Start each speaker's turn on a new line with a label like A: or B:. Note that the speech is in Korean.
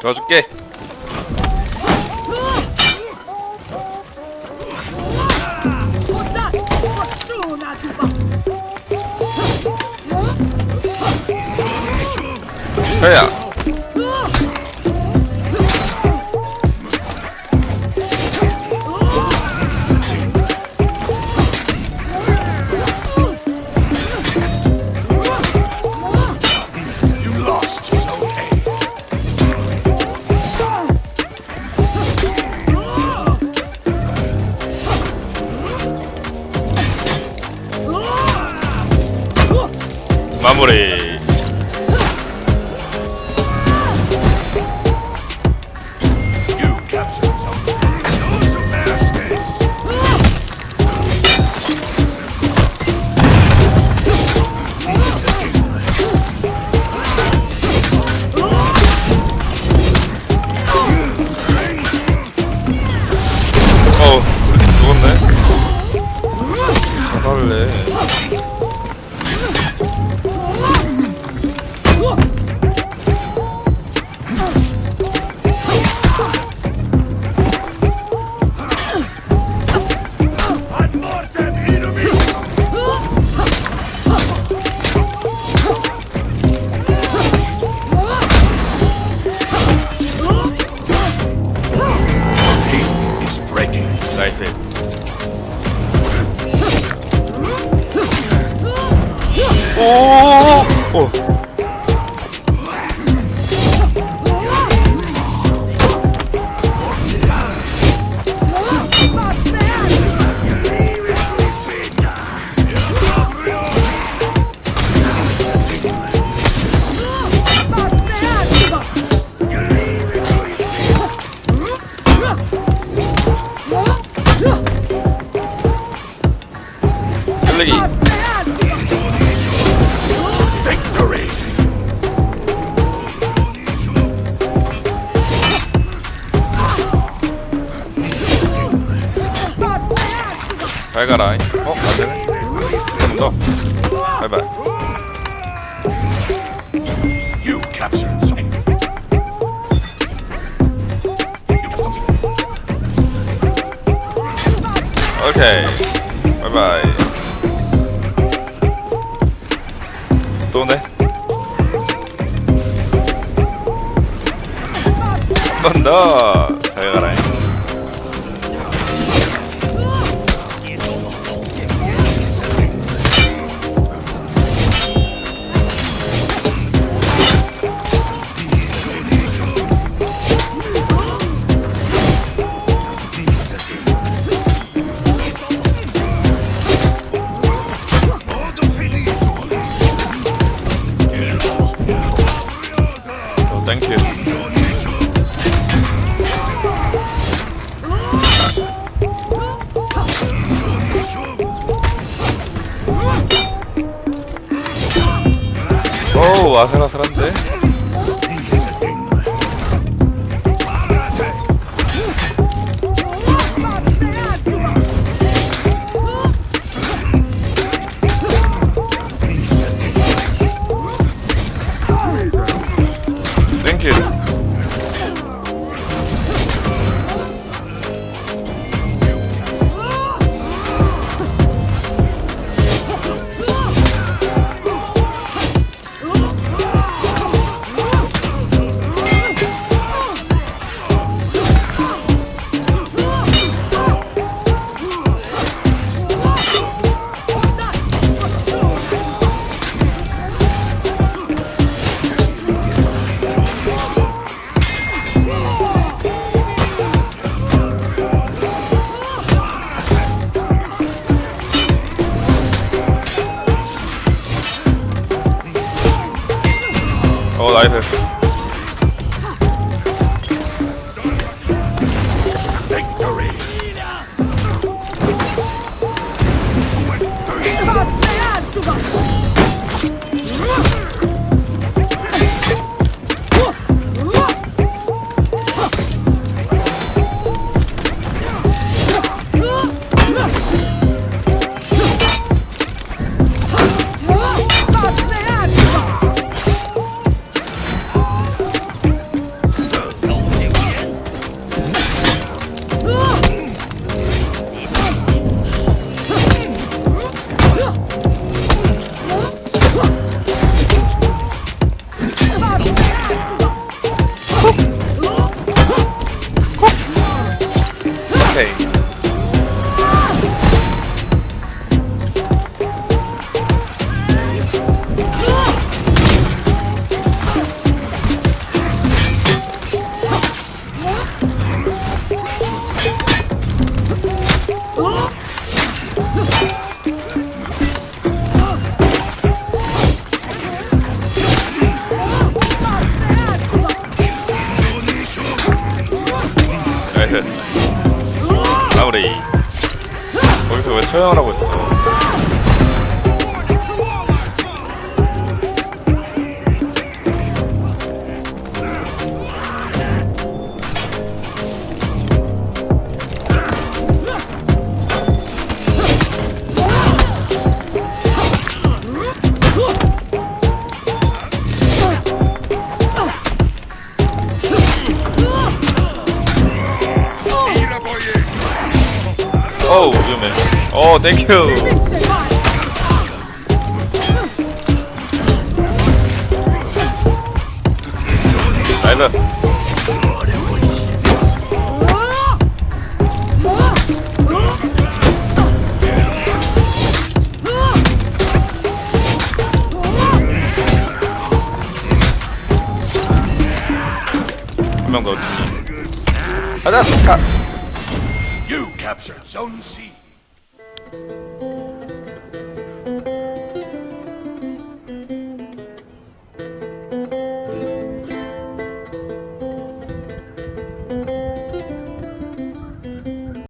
A: 도와줄게. 그야 마무리. 어 우리 팀 죽었네 자살래 오 오 잘 가라. 어? 안되네. 한번더. 바이바이. 오케이. 바이바이. 또네 한번더 오 아슬아슬한데? 땡큐 어 나이스
B: 죽어! page.
A: 플레이 거기서 왜 처형을 하고 있어 어 땡큐. 나이스. 한명 더. 가자. 가.
B: You captured Zone C. thank you